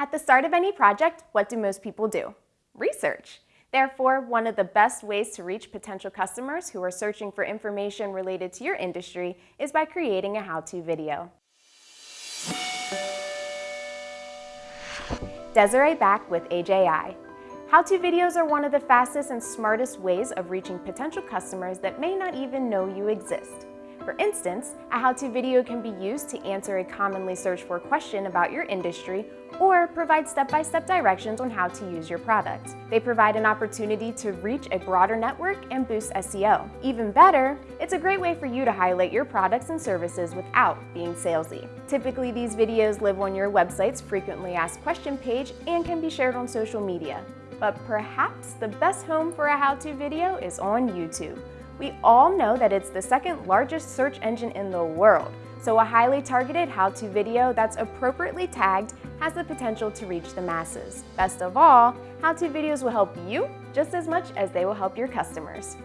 At the start of any project, what do most people do? Research. Therefore, one of the best ways to reach potential customers who are searching for information related to your industry is by creating a how-to video. Desiree back with AJI. How-to videos are one of the fastest and smartest ways of reaching potential customers that may not even know you exist. For instance, a how-to video can be used to answer a commonly searched for question about your industry or provide step-by-step -step directions on how to use your product. They provide an opportunity to reach a broader network and boost SEO. Even better, it's a great way for you to highlight your products and services without being salesy. Typically, these videos live on your website's frequently asked question page and can be shared on social media. But perhaps the best home for a how-to video is on YouTube. We all know that it's the second largest search engine in the world, so a highly targeted how-to video that's appropriately tagged has the potential to reach the masses. Best of all, how-to videos will help you just as much as they will help your customers.